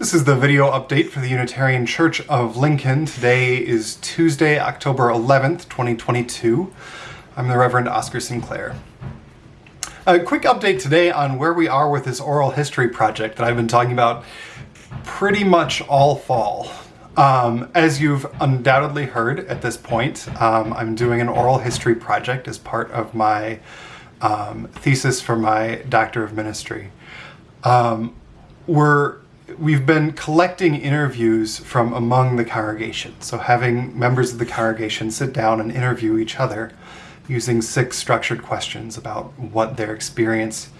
This is the video update for the Unitarian Church of Lincoln. Today is Tuesday, October 11th, 2022. I'm the Reverend Oscar Sinclair. A quick update today on where we are with this oral history project that I've been talking about pretty much all fall. Um, as you've undoubtedly heard at this point, um, I'm doing an oral history project as part of my um, thesis for my Doctor of Ministry. Um, we're we've been collecting interviews from among the congregation. So having members of the congregation sit down and interview each other using six structured questions about what their experience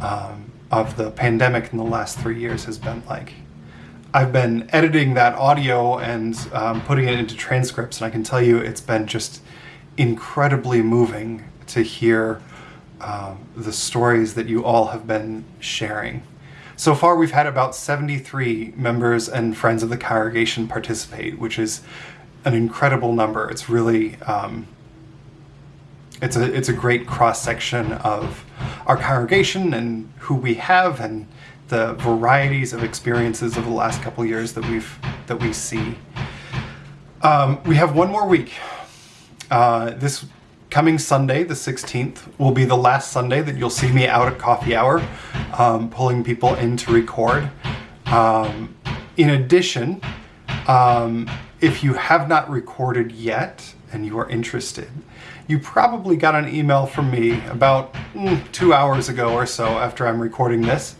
um, of the pandemic in the last three years has been like. I've been editing that audio and um, putting it into transcripts, and I can tell you it's been just incredibly moving to hear um, the stories that you all have been sharing. So far, we've had about 73 members and friends of the congregation participate, which is an incredible number. It's really, um, it's a it's a great cross section of our congregation and who we have and the varieties of experiences of the last couple years that we've that we see. Um, we have one more week. Uh, this coming Sunday, the 16th, will be the last Sunday that you'll see me out at coffee hour, um, pulling people in to record. Um, in addition, um, if you have not recorded yet and you are interested, you probably got an email from me about mm, two hours ago or so after I'm recording this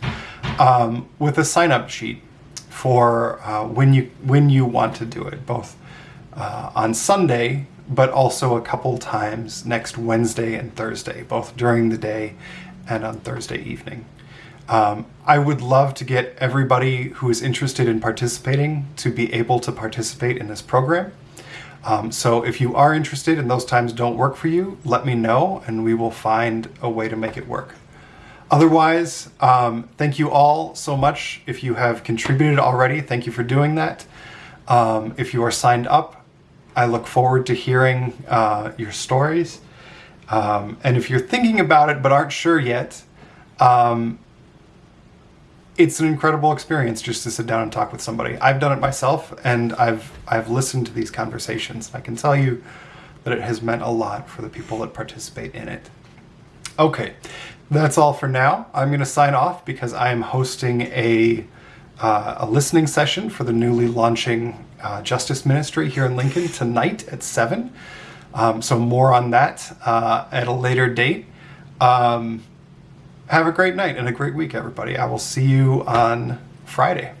um, with a sign-up sheet for uh, when you when you want to do it, both uh, on Sunday but also a couple times next Wednesday and Thursday, both during the day and on Thursday evening. Um, I would love to get everybody who is interested in participating to be able to participate in this program. Um, so if you are interested and those times don't work for you, let me know and we will find a way to make it work. Otherwise, um, thank you all so much. If you have contributed already, thank you for doing that. Um, if you are signed up, I look forward to hearing uh, your stories. Um, and if you're thinking about it but aren't sure yet, um, it's an incredible experience just to sit down and talk with somebody. I've done it myself, and I've I've listened to these conversations. I can tell you that it has meant a lot for the people that participate in it. Okay, that's all for now. I'm going to sign off because I am hosting a uh, a listening session for the newly launching uh, Justice Ministry here in Lincoln tonight at 7. Um, so more on that uh, at a later date. Um, have a great night and a great week, everybody. I will see you on Friday.